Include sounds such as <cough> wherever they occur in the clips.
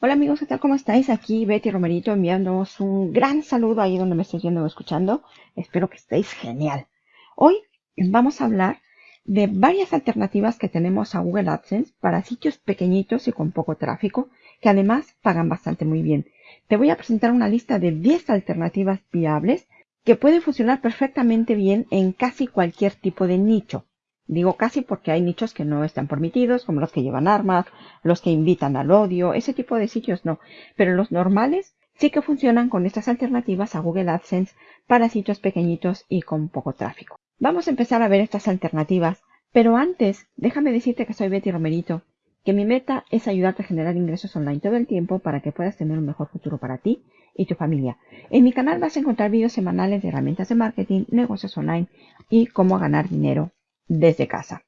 Hola amigos, ¿qué tal? ¿Cómo estáis? Aquí Betty Romerito enviándoos un gran saludo ahí donde me estéis viendo o escuchando. Espero que estéis genial. Hoy vamos a hablar de varias alternativas que tenemos a Google AdSense para sitios pequeñitos y con poco tráfico, que además pagan bastante muy bien. Te voy a presentar una lista de 10 alternativas viables que pueden funcionar perfectamente bien en casi cualquier tipo de nicho. Digo casi porque hay nichos que no están permitidos, como los que llevan armas, los que invitan al odio, ese tipo de sitios no. Pero los normales sí que funcionan con estas alternativas a Google AdSense para sitios pequeñitos y con poco tráfico. Vamos a empezar a ver estas alternativas, pero antes déjame decirte que soy Betty Romerito, que mi meta es ayudarte a generar ingresos online todo el tiempo para que puedas tener un mejor futuro para ti y tu familia. En mi canal vas a encontrar vídeos semanales de herramientas de marketing, negocios online y cómo ganar dinero desde casa.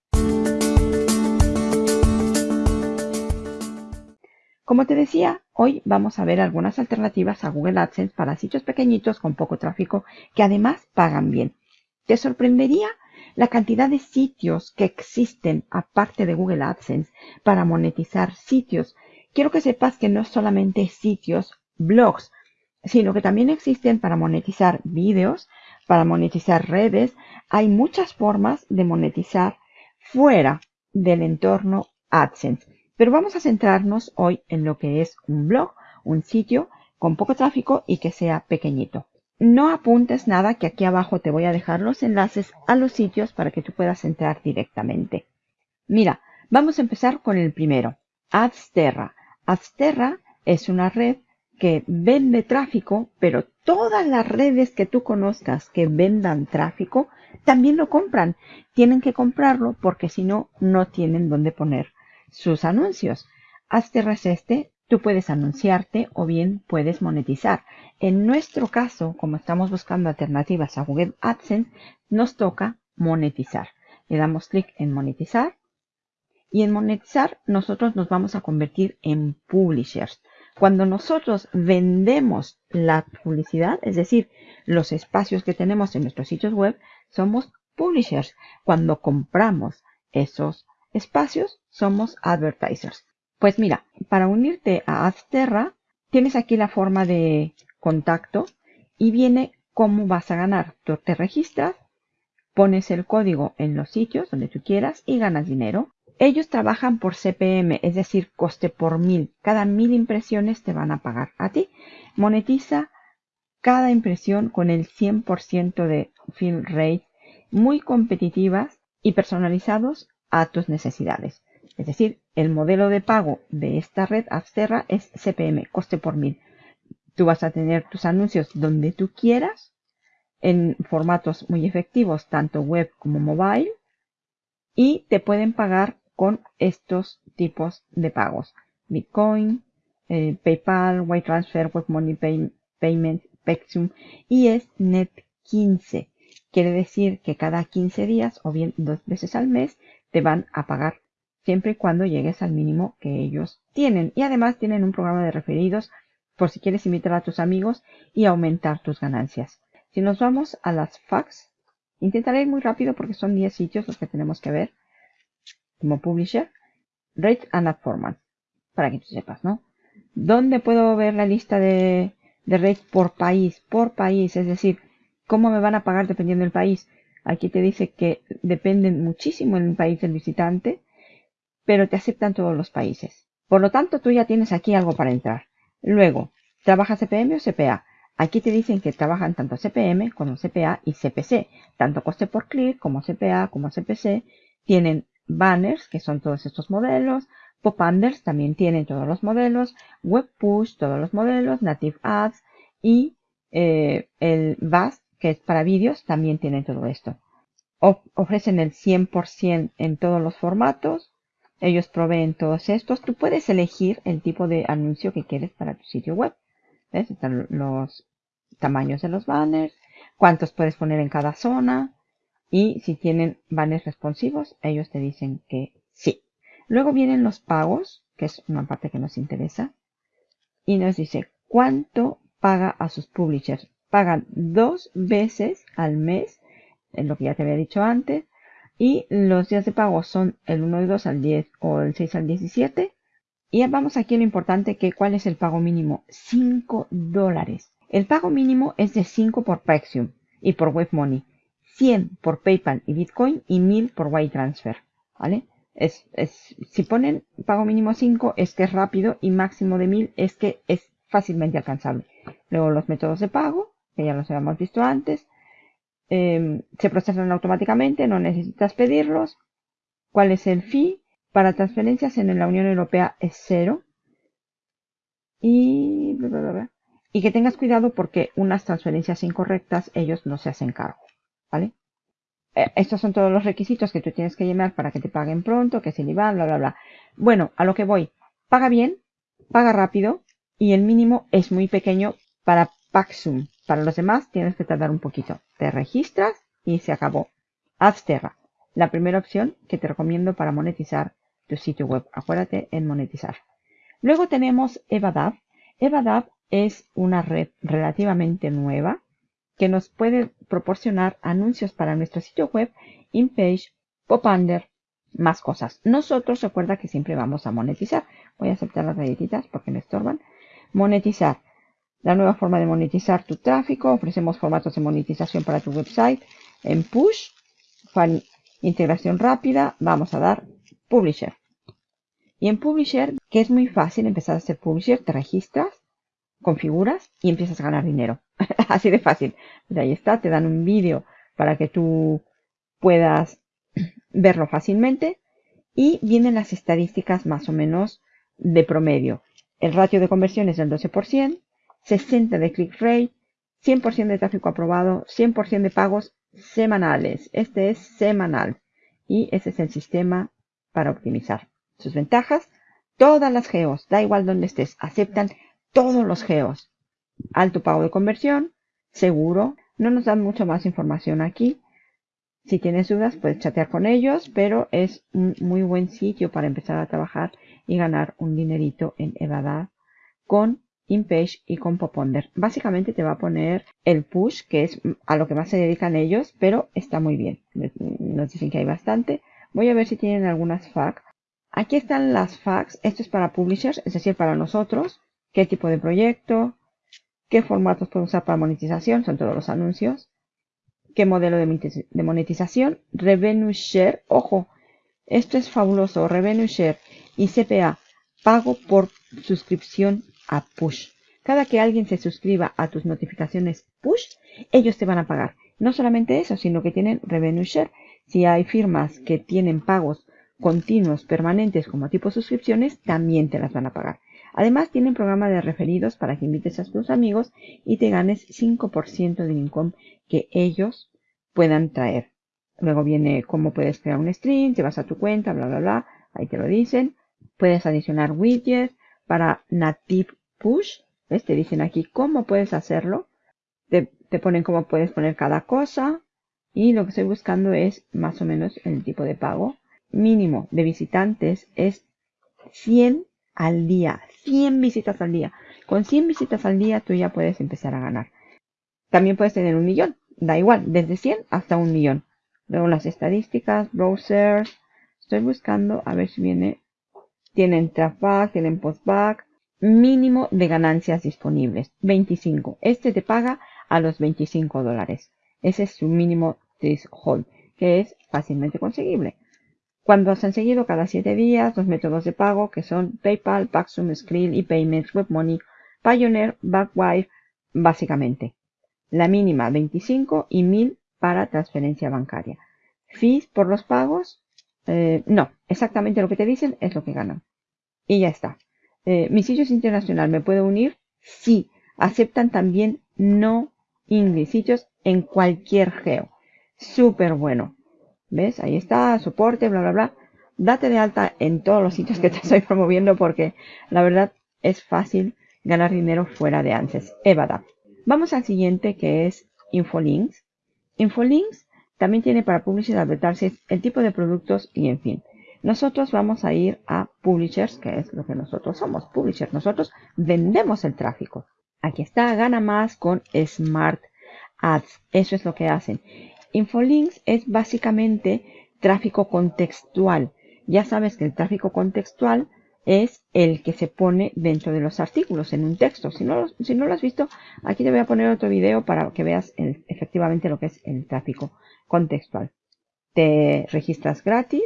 Como te decía, hoy vamos a ver algunas alternativas a Google AdSense para sitios pequeñitos con poco tráfico que además pagan bien. Te sorprendería la cantidad de sitios que existen aparte de Google AdSense para monetizar sitios. Quiero que sepas que no solamente sitios, blogs, sino que también existen para monetizar vídeos, para monetizar redes, hay muchas formas de monetizar fuera del entorno AdSense. Pero vamos a centrarnos hoy en lo que es un blog, un sitio con poco tráfico y que sea pequeñito. No apuntes nada que aquí abajo te voy a dejar los enlaces a los sitios para que tú puedas entrar directamente. Mira, vamos a empezar con el primero, Adsterra. Adsterra es una red que vende tráfico, pero todas las redes que tú conozcas que vendan tráfico también lo compran. Tienen que comprarlo porque si no, no tienen dónde poner sus anuncios. Hazte este, tú puedes anunciarte o bien puedes monetizar. En nuestro caso, como estamos buscando alternativas a Google AdSense, nos toca monetizar. Le damos clic en monetizar y en monetizar nosotros nos vamos a convertir en publishers. Cuando nosotros vendemos la publicidad, es decir, los espacios que tenemos en nuestros sitios web, somos publishers. Cuando compramos esos espacios, somos advertisers. Pues mira, para unirte a Adsterra, tienes aquí la forma de contacto y viene cómo vas a ganar. Tú te registras, pones el código en los sitios donde tú quieras y ganas dinero. Ellos trabajan por CPM, es decir, coste por mil. Cada mil impresiones te van a pagar a ti. Monetiza cada impresión con el 100% de fill rate, muy competitivas y personalizados a tus necesidades. Es decir, el modelo de pago de esta red Absterra es CPM, coste por mil. Tú vas a tener tus anuncios donde tú quieras, en formatos muy efectivos, tanto web como mobile, y te pueden pagar con estos tipos de pagos. Bitcoin, eh, PayPal, White Transfer, Web Money Payment, Pexum y es Net 15. Quiere decir que cada 15 días o bien dos veces al mes te van a pagar siempre y cuando llegues al mínimo que ellos tienen. Y además tienen un programa de referidos por si quieres invitar a tus amigos y aumentar tus ganancias. Si nos vamos a las fax, intentaré ir muy rápido porque son 10 sitios los que tenemos que ver como publisher, Rate and Ad Format, para que tú sepas, ¿no? ¿Dónde puedo ver la lista de, de rates por país? Por país, es decir, ¿cómo me van a pagar dependiendo del país? Aquí te dice que dependen muchísimo en el país del visitante, pero te aceptan todos los países. Por lo tanto, tú ya tienes aquí algo para entrar. Luego, ¿trabaja CPM o CPA? Aquí te dicen que trabajan tanto CPM como CPA y CPC, tanto coste por clic como CPA como CPC. Tienen banners, que son todos estos modelos, pop-unders también tienen todos los modelos, web push, todos los modelos, native ads y eh, el VAS, que es para vídeos, también tienen todo esto. ofrecen el 100% en todos los formatos. Ellos proveen todos estos. Tú puedes elegir el tipo de anuncio que quieres para tu sitio web. ¿Ves? Están los tamaños de los banners, cuántos puedes poner en cada zona, y si tienen banners responsivos, ellos te dicen que sí. Luego vienen los pagos, que es una parte que nos interesa. Y nos dice cuánto paga a sus publishers. Pagan dos veces al mes, es lo que ya te había dicho antes. Y los días de pago son el 1 y 2 al 10 o el 6 al 17. Y vamos aquí a lo importante que cuál es el pago mínimo. 5 dólares. El pago mínimo es de 5 por Paxium y por WebMoney. 100 por PayPal y Bitcoin y 1000 por transfer ¿Vale? Es, es, si ponen pago mínimo 5 es que es rápido y máximo de 1000 es que es fácilmente alcanzable. Luego los métodos de pago, que ya los habíamos visto antes, em, se procesan automáticamente, no necesitas pedirlos. ¿Cuál es el fee? Para transferencias en la Unión Europea es cero. Y, y que tengas cuidado porque unas transferencias incorrectas ellos no se hacen cargo. ¿Vale? Eh, estos son todos los requisitos que tú tienes que llenar para que te paguen pronto, que es el IVA, bla, bla, bla. Bueno, a lo que voy. Paga bien, paga rápido y el mínimo es muy pequeño para Paxum. Para los demás tienes que tardar un poquito. Te registras y se acabó. Azterra, la primera opción que te recomiendo para monetizar tu sitio web. Acuérdate en monetizar. Luego tenemos Evadav. Evadav es una red relativamente nueva que nos puede proporcionar anuncios para nuestro sitio web, InPage, PopUnder, más cosas. Nosotros recuerda que siempre vamos a monetizar. Voy a aceptar las galletitas porque me estorban. Monetizar. La nueva forma de monetizar tu tráfico. Ofrecemos formatos de monetización para tu website. En Push, integración rápida, vamos a dar Publisher. Y en Publisher, que es muy fácil empezar a hacer Publisher, te registras, configuras y empiezas a ganar dinero. <laughs> Así de fácil. De ahí está, te dan un vídeo para que tú puedas <clears throat> verlo fácilmente y vienen las estadísticas más o menos de promedio. El ratio de conversión es del 12%, 60 de click rate, 100% de tráfico aprobado, 100% de pagos semanales. Este es semanal y ese es el sistema para optimizar. Sus ventajas, todas las geos, da igual donde estés, aceptan todos los geos. Alto pago de conversión, seguro. No nos dan mucho más información aquí. Si tienes dudas, puedes chatear con ellos, pero es un muy buen sitio para empezar a trabajar y ganar un dinerito en Evada con InPage y con Poponder. Básicamente te va a poner el push, que es a lo que más se dedican ellos, pero está muy bien. Nos dicen que hay bastante. Voy a ver si tienen algunas FAQ. Aquí están las FAQs. Esto es para publishers, es decir, para nosotros qué tipo de proyecto, qué formatos puedo usar para monetización, son todos los anuncios, qué modelo de monetización, revenue share, ojo, esto es fabuloso, revenue share y CPA, pago por suscripción a push. Cada que alguien se suscriba a tus notificaciones push, ellos te van a pagar. No solamente eso, sino que tienen revenue share. Si hay firmas que tienen pagos continuos, permanentes como tipo suscripciones, también te las van a pagar. Además, tienen programa de referidos para que invites a tus amigos y te ganes 5% del income que ellos puedan traer. Luego viene cómo puedes crear un stream, te vas a tu cuenta, bla, bla, bla. Ahí te lo dicen. Puedes adicionar widgets para Native Push. ¿Ves? Te dicen aquí cómo puedes hacerlo. Te, te ponen cómo puedes poner cada cosa. Y lo que estoy buscando es más o menos el tipo de pago. Mínimo de visitantes es 100 al día. 100 visitas al día. Con 100 visitas al día tú ya puedes empezar a ganar. También puedes tener un millón. Da igual, desde 100 hasta un millón. Luego las estadísticas, browsers. Estoy buscando a ver si viene. Tienen trafback, tienen postback. Mínimo de ganancias disponibles. 25. Este te paga a los 25 dólares. Ese es su mínimo threshold, que es fácilmente conseguible. Cuando se han seguido cada 7 días los métodos de pago que son PayPal, Paxum, Skrill y Payments, WebMoney, Pioneer, Backwife, básicamente. La mínima 25 y 1000 para transferencia bancaria. Fees por los pagos, eh, no, exactamente lo que te dicen es lo que ganan. Y ya está. Eh, ¿Mi sitio es internacional? ¿Me puedo unir? Sí. Aceptan también no English sitios en cualquier geo. Súper bueno. ¿Ves? Ahí está, soporte, bla, bla, bla. Date de alta en todos los sitios que te <laughs> estoy promoviendo porque la verdad es fácil ganar dinero fuera de ANSES. Evada. Vamos al siguiente que es Infolinks. Infolinks también tiene para Publishers Advertisers el tipo de productos y en fin. Nosotros vamos a ir a Publishers, que es lo que nosotros somos, Publishers. Nosotros vendemos el tráfico. Aquí está, gana más con Smart Ads. Eso es lo que hacen. Infolinks es básicamente tráfico contextual. Ya sabes que el tráfico contextual es el que se pone dentro de los artículos en un texto. Si no, lo has visto, aquí te voy a poner otro video para que veas efectivamente lo que es el tráfico contextual. Te registras gratis,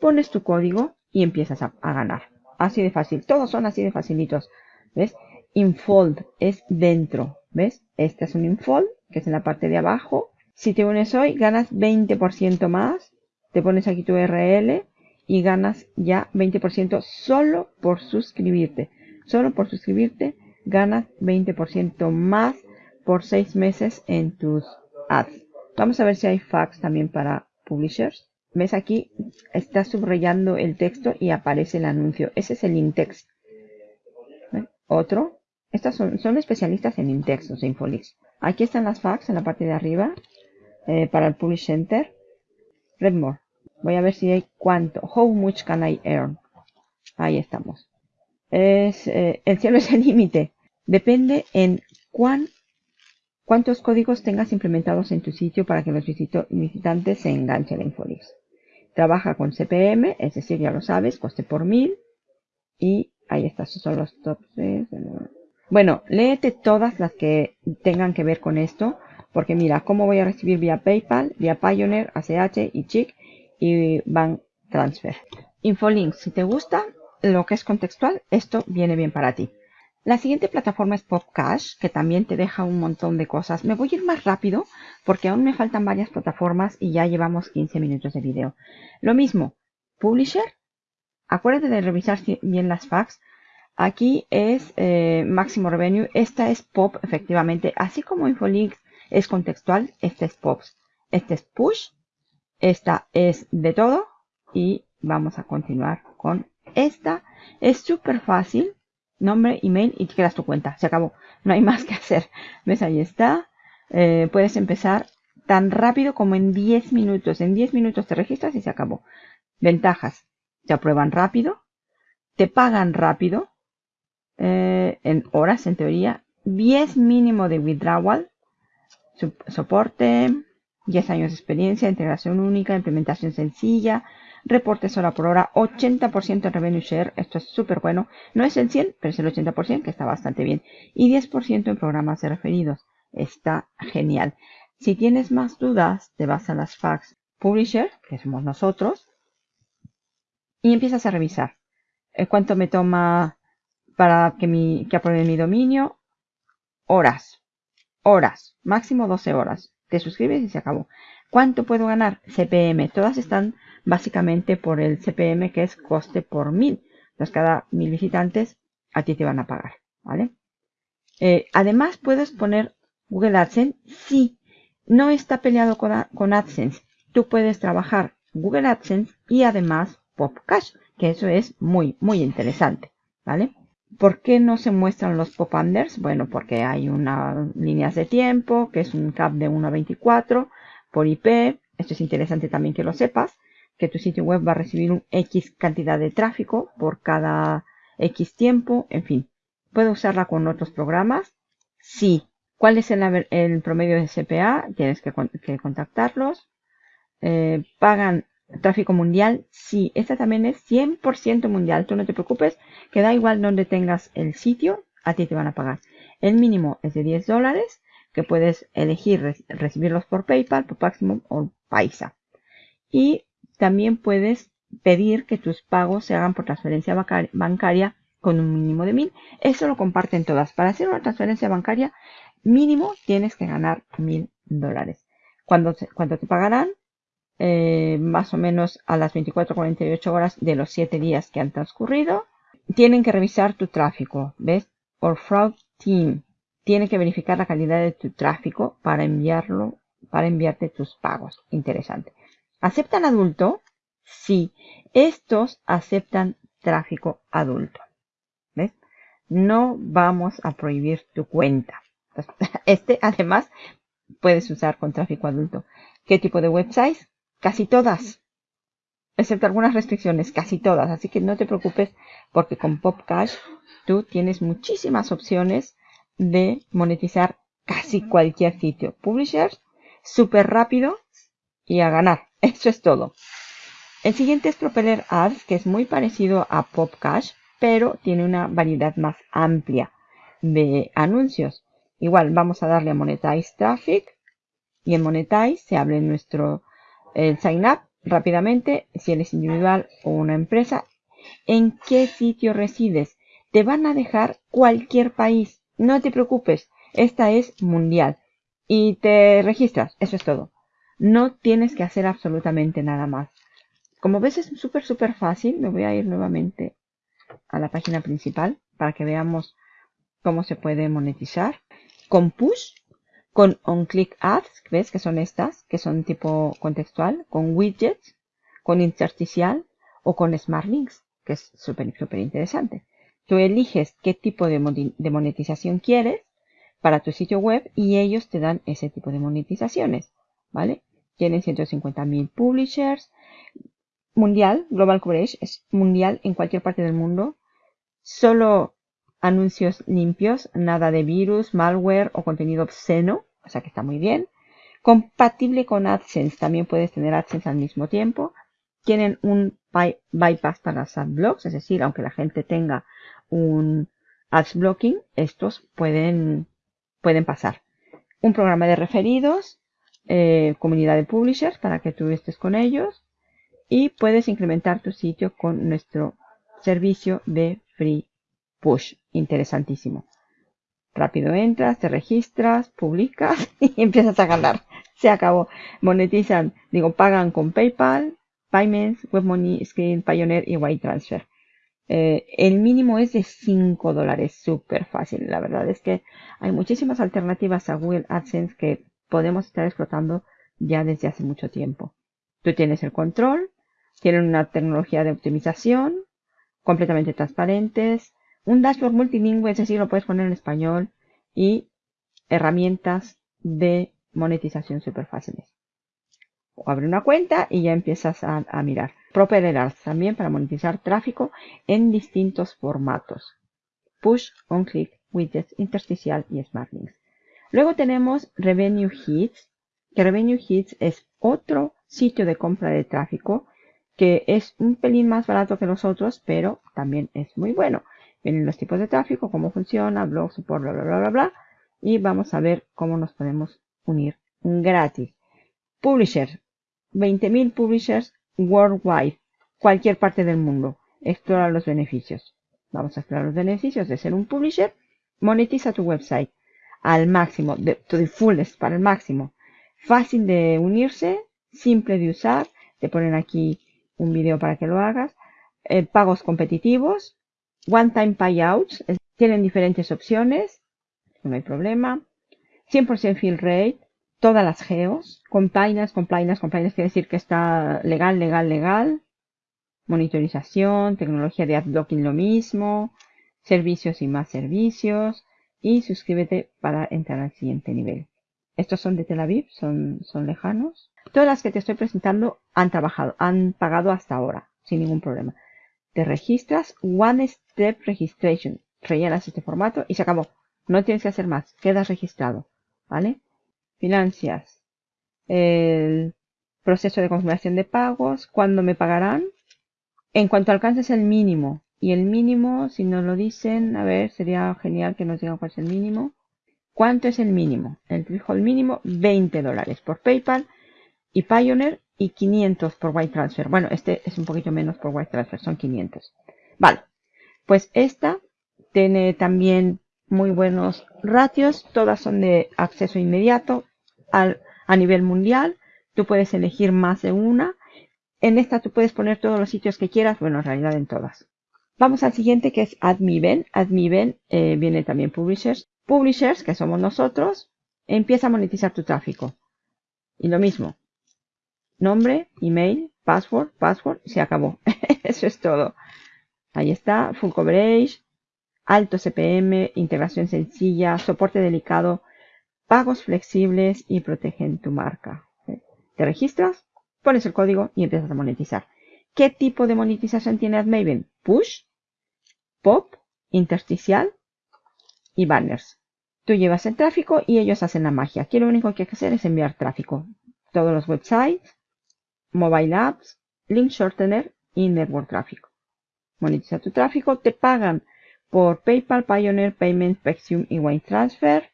pones tu código y empiezas a, ganar. Así de fácil. Todos son así de facilitos. ¿Ves? Infold es dentro. ¿Ves? Este es un infold, que es en la parte de abajo. Si te unes hoy, ganas 20% más. Te pones aquí tu URL y ganas ya 20% solo por suscribirte. Solo por suscribirte ganas 20% más por 6 meses en tus ads. Vamos a ver si hay fax también para publishers. ¿Ves aquí? Está subrayando el texto y aparece el anuncio. Ese es el in-text. Otro. Estas son, son, especialistas en in-text, los Infolix. Aquí están las fax en la parte de arriba eh, para el Publish Center. Read more. Voy a ver si hay cuánto. How much can I earn? Ahí estamos. Es, eh, el cielo es el límite. Depende en cuán, cuántos códigos tengas implementados en tu sitio para que los visitantes se enganchen en Infolix. Trabaja con CPM, es decir, ya lo sabes, coste por mil. Y ahí está, esos son los tops. Bueno, léete todas las que tengan que ver con esto. Porque mira, ¿cómo voy a recibir vía PayPal, vía Pioneer, ACH y Chic? y Bank Transfer. Infolinks, si te gusta lo que es contextual, esto viene bien para ti. La siguiente plataforma es PopCash, que también te deja un montón de cosas. Me voy a ir más rápido porque aún me faltan varias plataformas y ya llevamos 15 minutos de video. Lo mismo, Publisher. Acuérdate de revisar bien las facts. Aquí es eh, máximo revenue. Esta es Pop, efectivamente. Así como Infolinks es contextual, este es Pops. Este es Push esta es de todo y vamos a continuar con esta. Es súper fácil. Nombre, email y te creas tu cuenta. Se acabó. No hay <laughs> más que hacer. ¿Ves? Ahí está. Eh, puedes empezar tan rápido como en 10 minutos. En 10 minutos te registras y se acabó. Ventajas. Te aprueban rápido. Te pagan rápido. Eh, en horas, en teoría. 10 mínimo de withdrawal. Soporte 10 años de experiencia, integración única, implementación sencilla, reportes hora por hora, 80% en revenue share, esto es súper bueno, no es el 100, pero es el 80%, que está bastante bien, y 10% en programas de referidos, está genial. Si tienes más dudas, te vas a las fax publisher, que somos nosotros, y empiezas a revisar eh, cuánto me toma para que apruebe mi dominio, horas, horas, máximo 12 horas te suscribes y se acabó. ¿Cuánto puedo ganar? CPM. Todas están básicamente por el CPM que es coste por mil. Entonces cada mil visitantes a ti te van a pagar. ¿Vale? Eh, además puedes poner Google AdSense si no está peleado con, con AdSense. Tú puedes trabajar Google AdSense y además PopCash, que eso es muy, muy interesante. ¿Vale? ¿Por qué no se muestran los pop-unders? Bueno, porque hay unas líneas de tiempo, que es un cap de 1 a 24 por IP. Esto es interesante también que lo sepas, que tu sitio web va a recibir un X cantidad de tráfico por cada X tiempo. En fin, ¿puedo usarla con otros programas? Sí. ¿Cuál es el, promedio de CPA? Tienes que, contactarlos. Eh, pagan Tráfico mundial, sí, esta también es 100% mundial. Tú no te preocupes, que da igual donde tengas el sitio, a ti te van a pagar. El mínimo es de 10 dólares, que puedes elegir recibirlos por PayPal, por Maximum o Paisa. Y también puedes pedir que tus pagos se hagan por transferencia bancaria con un mínimo de 1000. Eso lo comparten todas. Para hacer una transferencia bancaria, mínimo tienes que ganar 1000 dólares. Cuando, cuando te pagarán, eh, más o menos a las 24-48 horas de los 7 días que han transcurrido. Tienen que revisar tu tráfico, ¿ves? Or Fraud Team tiene que verificar la calidad de tu tráfico para enviarlo, para enviarte tus pagos. Interesante. ¿Aceptan adulto? Sí. Estos aceptan tráfico adulto. ¿Ves? No vamos a prohibir tu cuenta. <laughs> Este, además, puedes usar con tráfico adulto. ¿Qué tipo de websites? Casi todas. Excepto algunas restricciones, casi todas. Así que no te preocupes porque con PopCash tú tienes muchísimas opciones de monetizar casi cualquier sitio. Publishers, súper rápido y a ganar. <laughs> Eso es todo. El siguiente es Propeller Ads, que es muy parecido a PopCash. pero tiene una variedad más amplia de anuncios. Igual vamos a darle a Monetize Traffic y en Monetize se abre nuestro el sign up rápidamente si eres individual o una empresa. ¿En qué sitio resides? Te van a dejar cualquier país. No te preocupes. Esta es mundial. Y te registras. Eso es todo. No tienes que hacer absolutamente nada más. Como ves es súper súper fácil. Me voy a ir nuevamente a la página principal para que veamos cómo se puede monetizar. Con push, con on-click ads, ¿ves? Que son estas, que son tipo contextual, con widgets, con intersticial o con smart links, que es súper súper interesante. Tú eliges qué tipo de, monetización quieres para tu sitio web y ellos te dan ese tipo de monetizaciones, ¿vale? Tienen 150.000 publishers, mundial, global coverage, es mundial en cualquier parte del mundo. Solo anuncios limpios, nada de virus, malware o contenido obsceno, o sea que está muy bien. Compatible con AdSense, también puedes tener AdSense al mismo tiempo. Tienen un bypass para los adblocks, es decir, aunque la gente tenga un ads blocking, estos pueden, pueden pasar. Un programa de referidos, eh, comunidad de publishers para que tú estés con ellos y puedes incrementar tu sitio con nuestro servicio de free push. Interesantísimo. Rápido entras, te registras, publicas <laughs> y empiezas a ganar. Se acabó. Monetizan, digo, pagan con PayPal, Payments, WebMoney, Screen, Pioneer y White Transfer. Eh, el mínimo es de 5 dólares, súper fácil. La verdad es que hay muchísimas alternativas a Google AdSense que podemos estar explotando ya desde hace mucho tiempo. Tú tienes el control, tienen una tecnología de optimización completamente transparentes, un dashboard multilingüe, es decir, lo puedes poner en español y herramientas de monetización súper fáciles. O abre una cuenta y ya empiezas a, mirar. Propeller también para monetizar tráfico en distintos formatos. Push, on-click, widgets, intersticial y smart links. Luego tenemos Revenue Hits, que Revenue Hits es otro sitio de compra de tráfico que es un pelín más barato que los otros, pero también es muy bueno. Vienen los tipos de tráfico, cómo funciona, blog, support, bla, bla, bla, bla, bla. Y vamos a ver cómo nos podemos unir gratis. Publisher. 20.000 publishers worldwide. Cualquier parte del mundo. Explora los beneficios. Vamos a explorar los beneficios de ser un publisher. Monetiza tu website al máximo, de, to the fullest, para el máximo. Fácil de unirse, simple de usar. Te ponen aquí un video para que lo hagas. Eh, pagos competitivos, one time payouts, tienen diferentes opciones, no hay problema. 100% fill rate, todas las geos, compliance, compliance, compliance quiere decir que está legal, legal, legal. Monitorización, tecnología de adblocking lo mismo, servicios y más servicios. Y suscríbete para entrar al siguiente nivel. Estos son de Tel Aviv, son, son lejanos. Todas las que te estoy presentando han trabajado, han pagado hasta ahora, sin ningún problema. Te registras, One Step Registration, rellenas este formato y se acabó. No tienes que hacer más, quedas registrado, ¿vale? Financias, el proceso de confirmación de pagos, cuándo me pagarán. En cuanto alcances el mínimo, y el mínimo, si nos lo dicen, a ver, sería genial que nos digan cuál es el mínimo. ¿Cuánto es el mínimo? El threshold mínimo, 20 dólares por PayPal y Pioneer y 500 por White Transfer. Bueno, este es un poquito menos por White Transfer, son 500. Vale, pues esta tiene también muy buenos ratios, todas son de acceso inmediato al, a nivel mundial. Tú puedes elegir más de una. En esta tú puedes poner todos los sitios que quieras, bueno, en realidad en todas. Vamos al siguiente que es Admiven. Admiven eh, viene también Publishers. Publishers, que somos nosotros, empieza a monetizar tu tráfico. Y lo mismo, nombre, email, password, password, se acabó. <laughs> Eso es todo. Ahí está, full coverage, alto CPM, integración sencilla, soporte delicado, pagos flexibles y protegen tu marca. Te registras, pones el código y empiezas a monetizar. ¿Qué tipo de monetización tiene AdMaven? Push, pop, intersticial y banners. Tú llevas el tráfico y ellos hacen la magia. Aquí lo único que hay que hacer es enviar tráfico. Todos los websites, mobile apps, link shortener y network tráfico. monetiza tu tráfico. Te pagan por PayPal, Pioneer, Payments, Pexium y Wine Transfer.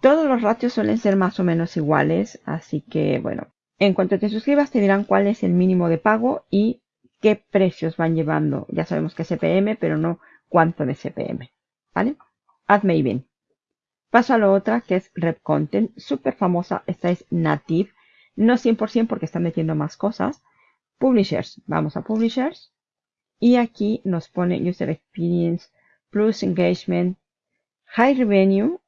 Todos los ratios suelen ser más o menos iguales, así que bueno, en cuanto te suscribas te dirán cuál es el mínimo de pago y qué precios van llevando. Ya sabemos que es CPM, pero no cuánto de CPM. ¿Vale? AdMaven. Paso a la otra que es Rep Content, súper famosa. Esta es Native, no 100% porque están metiendo más cosas. Publishers, vamos a Publishers. Y aquí nos pone User Experience, Plus Engagement, High Revenue,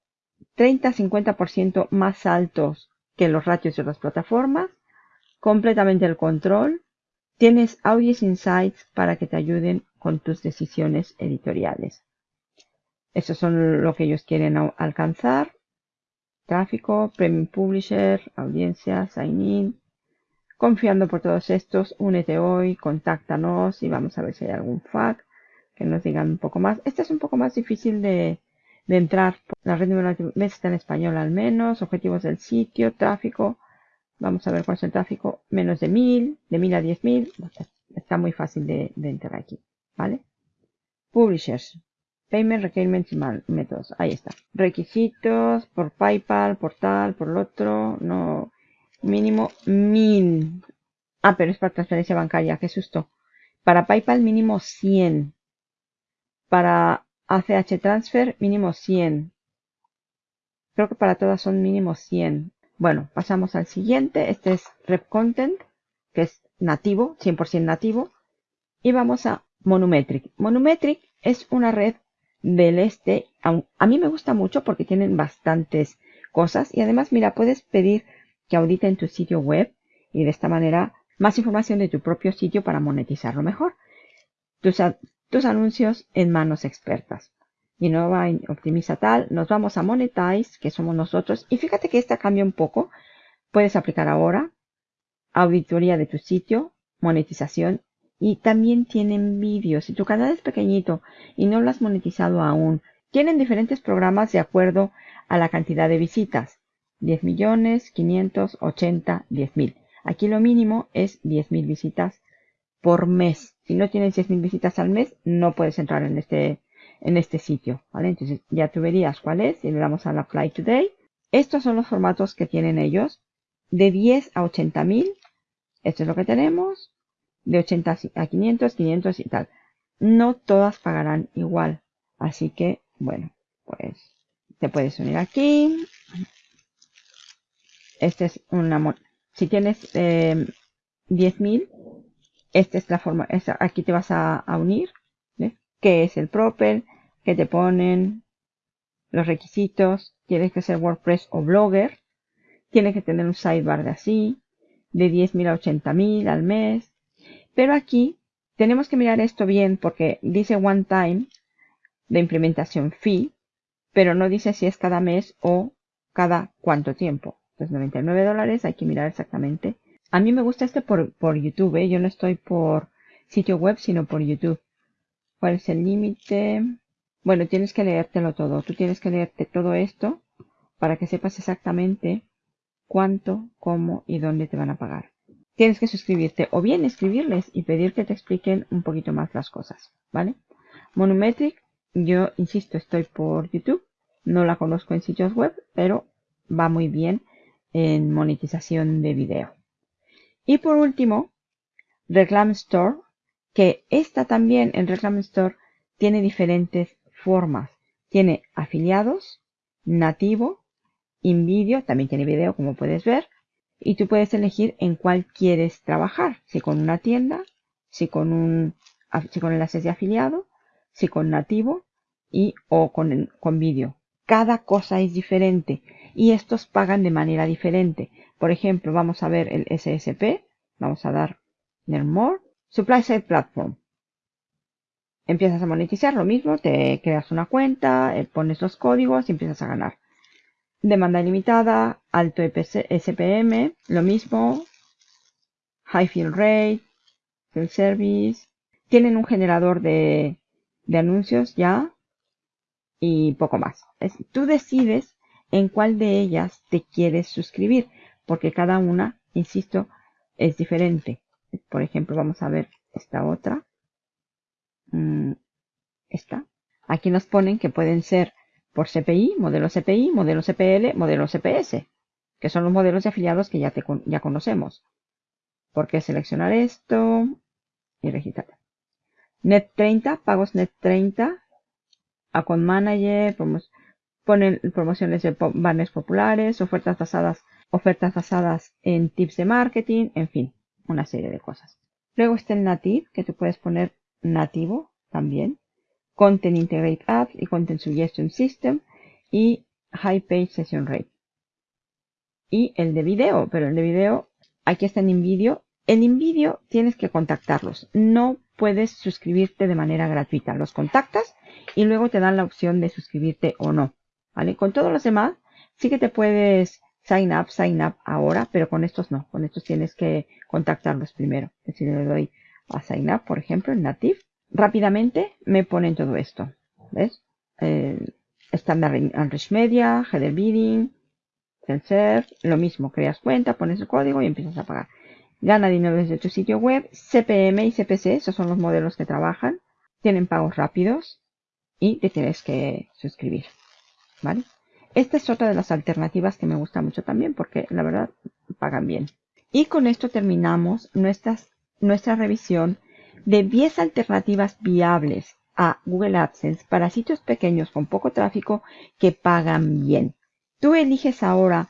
30-50% más altos que los ratios de otras plataformas. Completamente el control. Tienes Audience Insights para que te ayuden con tus decisiones editoriales. Eso son lo que ellos quieren alcanzar. Tráfico, Premium Publisher, audiencia, sign in. Confiando por todos estos, únete hoy, contáctanos y vamos a ver si hay algún FAQ que nos digan un poco más. Este es un poco más difícil de, entrar. La red neuronal está en español al menos. Objetivos del sitio, tráfico. Vamos a ver cuál es el tráfico. Menos de 1000, de 1000 a 10000. Está muy fácil de, de entrar aquí. ¿Vale? Publishers. Payment Requirements y métodos. Ahí está. Requisitos por PayPal, por tal, por el otro. No. Mínimo 1000. Ah, pero es para transferencia bancaria. Qué susto. Para PayPal mínimo 100. Para ACH Transfer mínimo 100. Creo que para todas son mínimo 100. Bueno, pasamos al siguiente. Este es Rep Content, que es nativo, 100% nativo. Y vamos a Monometric. Monometric es una red del este. A mí me gusta mucho porque tienen bastantes cosas y además, mira, puedes pedir que auditen tu sitio web y de esta manera más información de tu propio sitio para monetizarlo mejor. Tus, tus anuncios en manos expertas. Y no va optimiza tal, nos vamos a Monetize, que somos nosotros. Y fíjate que esta cambia un poco. Puedes aplicar ahora auditoría de tu sitio, monetización y también tienen vídeos. Si tu canal es pequeñito y no lo has monetizado aún, tienen diferentes programas de acuerdo a la cantidad de visitas. 10 millones, 580, 10 mil. Aquí lo mínimo es 10 mil visitas por mes. Si no tienes 10 mil visitas al mes, no puedes entrar en este, en este sitio. ¿vale? Entonces ya tú verías cuál es y le damos al Apply Today. Estos son los formatos que tienen ellos. De 10 a 80 mil. Esto es lo que tenemos de 80 a 500, 500 y tal. No todas pagarán igual. Así que, bueno, pues te puedes unir aquí. Este es una... Si tienes eh, 10.000, esta es la forma... aquí te vas a, unir. ¿ves? ¿Qué es el Propel? ¿Qué te ponen? Los requisitos. Tienes que ser WordPress o Blogger. Tienes que tener un sidebar de así. De 10.000 a 80.000 al mes pero aquí tenemos que mirar esto bien porque dice one time de implementación fee, pero no dice si es cada mes o cada cuánto tiempo. Entonces 99 dólares, hay que mirar exactamente. A mí me gusta este por, por YouTube, ¿eh? yo no estoy por sitio web, sino por YouTube. ¿Cuál es el límite? Bueno, tienes que leértelo todo. Tú tienes que leerte todo esto para que sepas exactamente cuánto, cómo y dónde te van a pagar tienes que suscribirte o bien escribirles y pedir que te expliquen un poquito más las cosas, ¿vale? Monometric, yo insisto, estoy por YouTube, no la conozco en sitios web, pero va muy bien en monetización de video. Y por último, Reclam Store, que esta también en Reclam Store tiene diferentes formas. Tiene afiliados, nativo, InVideo, también tiene video como puedes ver, y tú puedes elegir en cuál quieres trabajar, si con una tienda, si con un si con enlaces de afiliado, si con nativo y o con, con vídeo. Cada cosa es diferente y estos pagan de manera diferente. Por ejemplo, vamos a ver el SSP, vamos a dar Learn More, Supply Side Platform. Empiezas a monetizar lo mismo, te creas una cuenta, eh, pones los códigos y empiezas a ganar demanda ilimitada, alto SPM, lo mismo, high fill rate, fill service, tienen un generador de, de anuncios ya y poco más. tú decides en cuál de ellas te quieres suscribir, porque cada una, insisto, es diferente. Por ejemplo, vamos a ver esta otra. mm, esta. Aquí nos ponen que pueden ser por CPI, modelo CPI, modelo CPL, modelo CPS, que son los modelos de afiliados que ya, te, ya conocemos. ¿Por qué seleccionar esto? Y registrar. Net 30, pagos Net 30, Account Manager, ponen promociones de banners populares, ofertas basadas, ofertas basadas en tips de marketing, en fin, una serie de cosas. Luego está el native, que tú puedes poner nativo también. Content Integrate Apps y Content Suggestion System y High Page Session Rate. Y el de video, pero el de video, aquí está en InVideo. En InVideo tienes que contactarlos. No puedes suscribirte de manera gratuita. Los contactas y luego te dan la opción de suscribirte o no. ¿Vale? Con todos los demás, sí que te puedes sign up, sign up ahora, pero con estos no. Con estos tienes que contactarlos primero. Es decir, le doy a sign up, por ejemplo, en Native rápidamente me ponen todo esto. ¿Ves? Eh, Standard Enrich Media, Header Bidding, Self, lo mismo, creas cuenta, pones el código y empiezas a pagar. Gana dinero desde tu sitio web, CPM y CPC, esos son los modelos que trabajan, tienen pagos rápidos y te tienes que suscribir. ¿Vale? Esta es otra de las alternativas que me gusta mucho también porque la verdad pagan bien. Y con esto terminamos nuestra revisión de 10 alternativas viables a Google AdSense para sitios pequeños con poco tráfico que pagan bien. Tú eliges ahora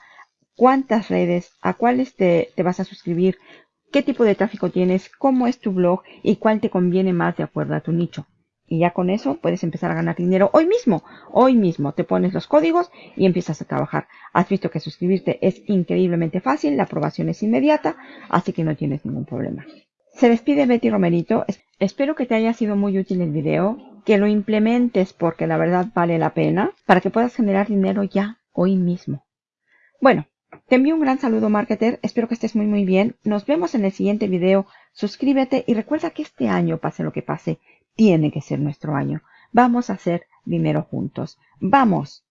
cuántas redes, a cuáles te, te, vas a suscribir, qué tipo de tráfico tienes, cómo es tu blog y cuál te conviene más de acuerdo a tu nicho. Y ya con eso puedes empezar a ganar dinero hoy mismo. Hoy mismo te pones los códigos y empiezas a trabajar. Has visto que suscribirte es increíblemente fácil, la aprobación es inmediata, así que no tienes ningún problema. Se despide Betty Romerito. Espero que te haya sido muy útil el video, que lo implementes porque la verdad vale la pena, para que puedas generar dinero ya hoy mismo. Bueno, te envío un gran saludo marketer, espero que estés muy muy bien. Nos vemos en el siguiente video. Suscríbete y recuerda que este año, pase lo que pase, tiene que ser nuestro año. Vamos a hacer dinero juntos. ¡Vamos!